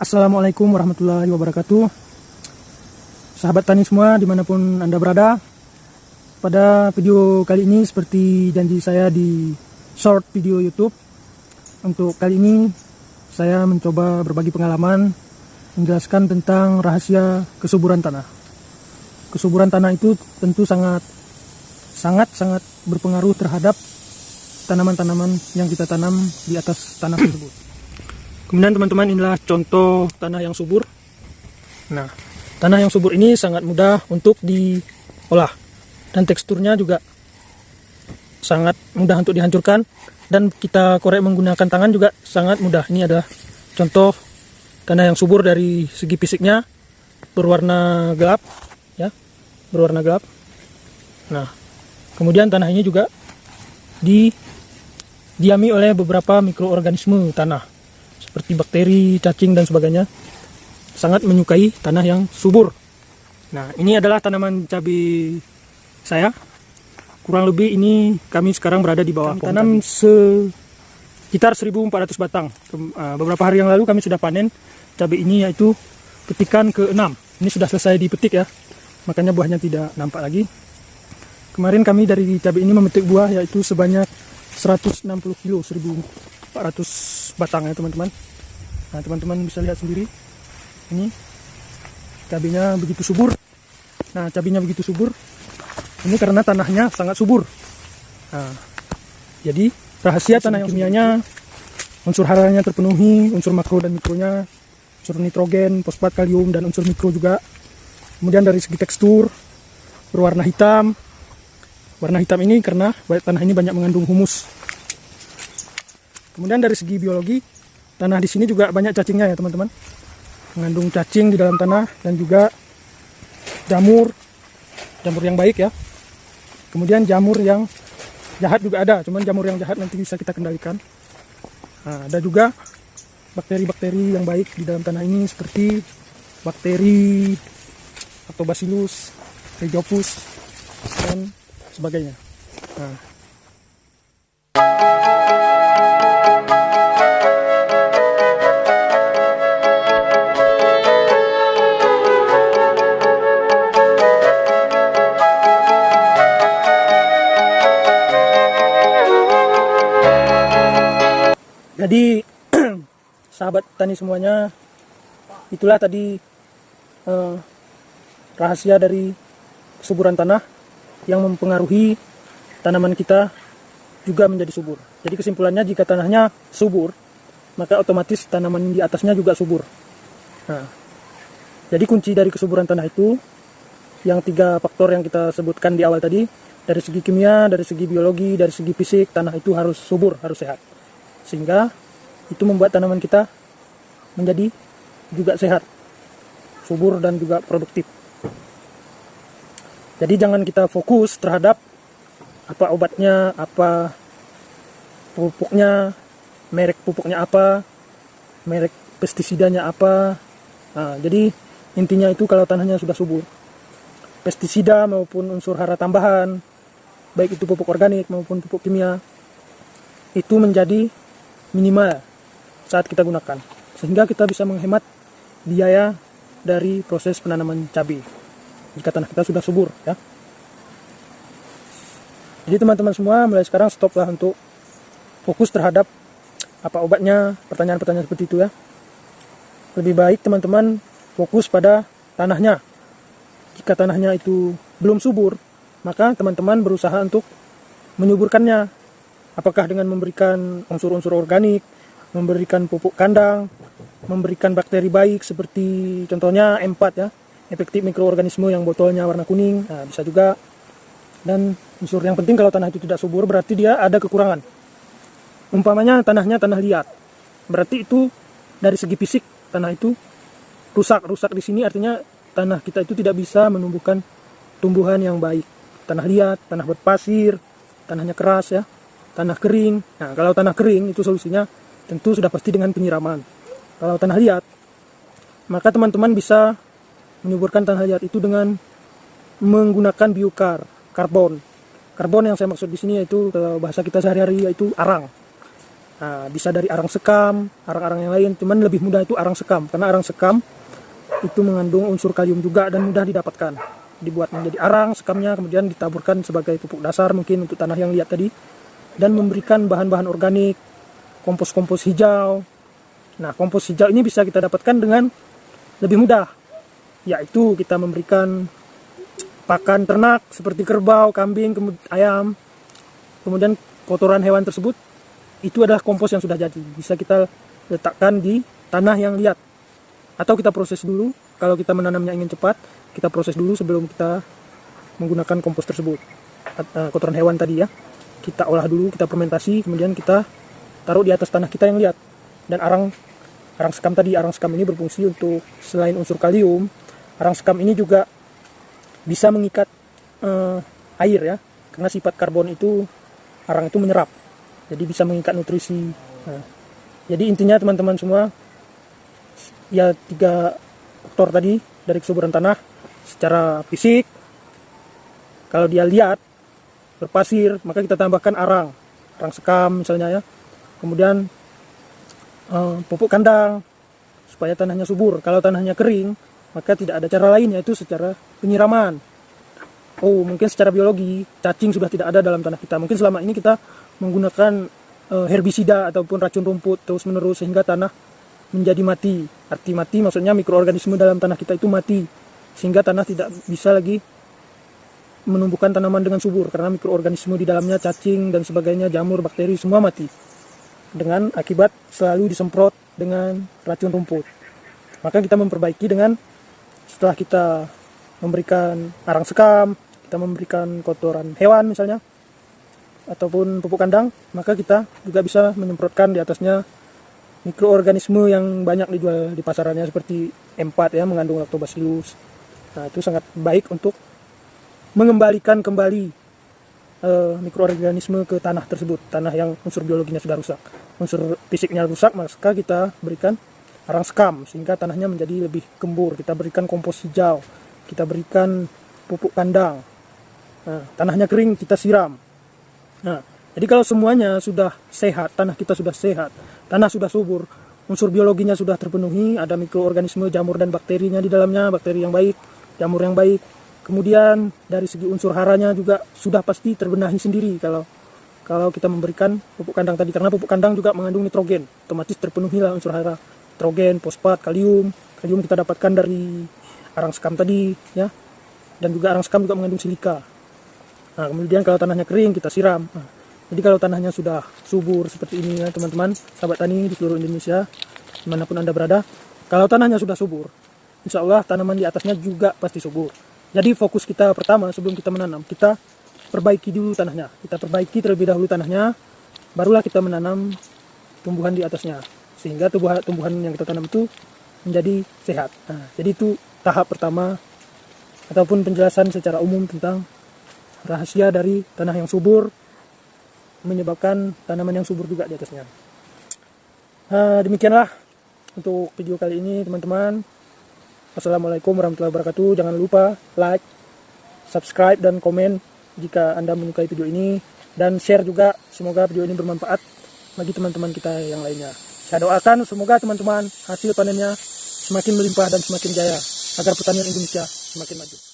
Assalamualaikum warahmatullahi wabarakatuh. Sahabat tani semua di mana pun anda berada Pada video kali ini seperti janji saya di short video youtube Untuk kali ini saya mencoba berbagi pengalaman Menjelaskan tentang rahasia kesuburan tanah. Kesuburan tanah itu tentu sangat Sangat-sangat berpengaruh terhadap tanaman-tanaman yang kita tanam di atas tanah tersebut Kemudian teman-teman inilah contoh tanah yang subur. Nah, tanah yang subur ini sangat mudah untuk diolah dan teksturnya juga sangat mudah untuk dihancurkan dan kita korek menggunakan tangan juga sangat mudah. Ini adalah contoh tanah yang subur dari segi fisiknya berwarna gelap ya, berwarna gelap. Nah, kemudian tanah ini juga didiami oleh beberapa mikroorganisme tanah seperti bakteri, cacing dan sebagainya sangat menyukai tanah yang subur. Nah, ini adalah tanaman cabai saya. Kurang lebih ini kami sekarang berada di bawah kami tanam sekitar 1400 batang. Eh, beberapa hari yang lalu kami sudah panen cabai ini yaitu petikan ke-6. Ini sudah selesai dipetik ya. Makanya buahnya tidak nampak lagi. Kemarin kami dari cabai ini memetik buah yaitu sebanyak 160 kilo 1400 batang ya teman-teman. Nah teman-teman bisa lihat sendiri. Ini cabenya begitu subur. Nah cabenya begitu subur. Ini karena tanahnya sangat subur. Nah, jadi rahasia tanah yang kimianya unsur haranya terpenuhi unsur makro dan mikronya unsur nitrogen, fosfat, kalium dan unsur mikro juga. Kemudian dari segi tekstur berwarna hitam warna hitam ini karena tanah ini banyak mengandung humus Kemudian dari segi biologi, tanah di sini juga banyak cacingnya ya teman-teman. Mengandung cacing di dalam tanah dan juga jamur, jamur yang baik ya. Kemudian jamur yang jahat juga ada, cuman jamur yang jahat nanti bisa kita kendalikan. Nah, ada juga bakteri-bakteri yang baik di dalam tanah ini seperti bakteri atau bacillus, rhizopus dan sebagainya. Nah, jadi sahabat tani semuanya itulah tadi eh, rahasia dari kesuburan tanah yang mempengaruhi tanaman kita juga menjadi subur. Jadi kesimpulannya jika tanahnya subur maka otomatis tanaman di atasnya juga subur. Nah, jadi kunci dari kesuburan tanah itu yang tiga faktor yang kita sebutkan di awal tadi dari segi kimia, dari segi biologi, dari segi fisik tanah itu harus subur, harus sehat. Sehingga itu membuat tanaman kita menjadi juga sehat subur dan juga produktif jadi jangan kita fokus terhadap apa obatnya apa pupuknya merek pupuknya apa merek pestisidanya apa. Nah, jadi intinya itu kalau tanahnya sudah subur. Pestisida maupun unsur hara tambahan baik itu pupuk organik maupun pupuk kimia itu menjadi minimal saat kita gunakan. Sehingga kita bisa menghemat biaya dari proses penanaman cabai jika tanah kita sudah subur ya. Jadi teman-teman semua mulai sekarang stoplah untuk fokus terhadap apa obatnya pertanyaan-pertanyaan seperti itu ya. Lebih baik teman-teman fokus pada tanahnya. Jika tanahnya itu belum subur maka teman-teman berusaha untuk menyuburkannya. Apakah dengan memberikan unsur-unsur organik, memberikan pupuk kandang, memberikan bakteri baik seperti contohnya M4 ya, efektif mikroorganisme yang botolnya warna kuning, nah, bisa juga. Dan unsur yang penting kalau tanah itu tidak subur berarti dia ada kekurangan. Umpamanya tanahnya tanah liat, berarti itu dari segi fisik tanah itu rusak. Rusak di sini artinya tanah kita itu tidak bisa menumbuhkan tumbuhan yang baik. Tanah liat, tanah berpasir, tanahnya keras ya, tanah kering. Nah, kalau tanah kering itu solusinya tentu sudah pasti dengan penyiraman. Kalau tanah liat, maka teman-teman bisa menyuburkan tanah liat itu dengan menggunakan biokar, karbon. karbon yang saya maksud di sini yaitu kalau bahasa kita sehari-hari yaitu arang. Nah, bisa dari arang sekam, arang-arang yang lain, cuman lebih mudah itu arang sekam karena arang sekam itu mengandung unsur kalium juga dan mudah didapatkan. Dibuat menjadi arang sekamnya kemudian ditaburkan sebagai pupuk dasar mungkin untuk tanah yang lihat tadi dan memberikan bahan-bahan organik, kompos-kompos hijau. Nah, kompos hijau ini bisa kita dapatkan dengan lebih mudah yaitu kita memberikan pakan ternak seperti kerbau, kambing, ayam, kemudian kotoran hewan tersebut itu adalah kompos yang sudah jadi. Bisa kita letakkan di tanah yang liat. Atau kita proses dulu, kalau kita menanamnya ingin cepat, kita proses dulu sebelum kita menggunakan kompos tersebut. Eh, kotoran hewan tadi ya. Kita olah dulu, kita fermentasi, kemudian kita taruh di atas tanah kita yang liat. Dan arang arang sekam tadi, arang sekam ini berfungsi untuk selain unsur kalium, arang sekam ini juga bisa mengikat uh, air ya. Karena sifat karbon itu arang itu menyerap. Jadi bisa mengikat nutrisi. Nah, jadi intinya teman-teman semua ya tiga faktor tadi dari kesuburan tanah secara fisik kalau dia lihat berpasir maka kita tambahkan arang. Arang sekam misalnya ya. Kemudian uh, pupuk kandang supaya tanahnya subur. Kalau tanahnya kering maka tidak ada cara lain yaitu secara penyiraman. Oh, mungkin secara biologi cacing sudah tidak ada dalam tanah kita. Mungkin selama ini kita menggunakan uh, herbisida ataupun racun rumput terus-menerus sehingga tanah menjadi mati. Arti mati maksudnya mikroorganisme dalam tanah kita itu mati sehingga tanah tidak bisa lagi menumbuhkan tanaman dengan subur karena mikroorganisme di dalamnya cacing dan sebagainya, jamur, bakteri semua mati. Dengan akibat selalu disemprot dengan racun rumput. Maka kita memperbaiki dengan setelah kita memberikan arang sekam, kita memberikan kotoran hewan misalnya, ataupun pupuk kandang, maka kita juga bisa menyemprotkan di atasnya mikroorganisme yang banyak dijual di pasarannya seperti M4 ya mengandung lactobacillus. Nah, itu sangat baik untuk mengembalikan kembali uh, mikroorganisme ke tanah tersebut, tanah yang unsur biologinya sudah rusak. Unsur fisiknya rusak, maka kita berikan arang sekam sehingga tanahnya menjadi lebih gembur. Kita berikan kompos hijau, kita berikan pupuk kandang. Nah, tanahnya kering kita siram. Nah, jadi kalau semuanya sudah sehat, tanah kita sudah sehat, tanah sudah subur, unsur biologinya sudah terpenuhi, ada mikroorganisme, jamur dan bakterinya di dalamnya, bakteri yang baik, jamur yang baik. Kemudian dari segi unsur haranya juga sudah pasti terbenahi sendiri kalau kalau kita memberikan pupuk kandang tadi karena pupuk kandang juga mengandung nitrogen, otomatis terpenuhilah unsur hara nitrogen, fosfat, kalium. Kalium kita dapatkan dari arang sekam tadi, ya. Dan juga arang sekam juga mengandung silika. Nah, kemudian kalau tanahnya kering kita siram. Nah, jadi kalau tanahnya sudah subur seperti ini ya teman-teman, sahabat tani di seluruh Indonesia, di mana pun anda berada, kalau tanahnya sudah subur, insya Allah tanaman di atasnya juga pasti subur. Jadi fokus kita pertama sebelum kita menanam, kita perbaiki dulu tanahnya. Kita perbaiki terlebih dahulu tanahnya, barulah kita menanam tumbuhan di atasnya sehingga tumbuhan, tumbuhan yang kita tanam itu menjadi sehat. Nah, jadi itu tahap pertama ataupun penjelasan secara umum tentang rahasia dari tanah yang subur menyebabkan tanaman yang subur juga di atasnya. Nah, demikianlah untuk video kali ini teman-teman. Assalamualaikum warahmatullahi wabarakatuh. Jangan lupa like, subscribe, dan komen jika Anda menyukai video ini. Dan share juga, semoga video ini bermanfaat bagi teman-teman kita yang lainnya. Saya doakan semoga teman-teman hasil panennya semakin melimpah dan semakin jaya agar pertanian Indonesia semakin maju.